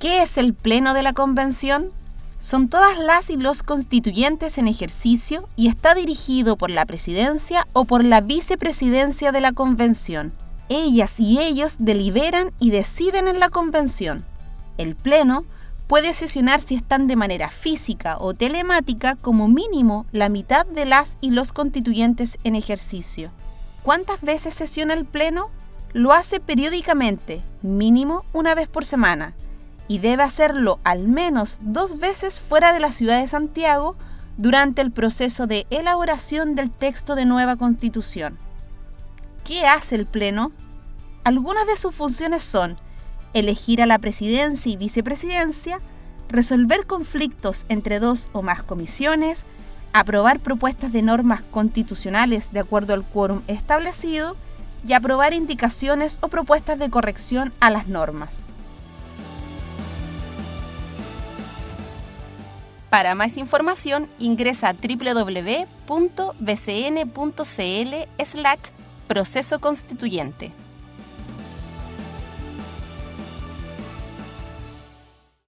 ¿Qué es el Pleno de la Convención? Son todas las y los constituyentes en ejercicio y está dirigido por la presidencia o por la vicepresidencia de la Convención. Ellas y ellos deliberan y deciden en la Convención. El Pleno puede sesionar si están de manera física o telemática como mínimo la mitad de las y los constituyentes en ejercicio. ¿Cuántas veces sesiona el Pleno? Lo hace periódicamente, mínimo una vez por semana y debe hacerlo al menos dos veces fuera de la ciudad de Santiago durante el proceso de elaboración del texto de nueva constitución. ¿Qué hace el Pleno? Algunas de sus funciones son elegir a la presidencia y vicepresidencia, resolver conflictos entre dos o más comisiones, aprobar propuestas de normas constitucionales de acuerdo al quórum establecido y aprobar indicaciones o propuestas de corrección a las normas. Para más información ingresa a www.bcn.cl slash proceso constituyente.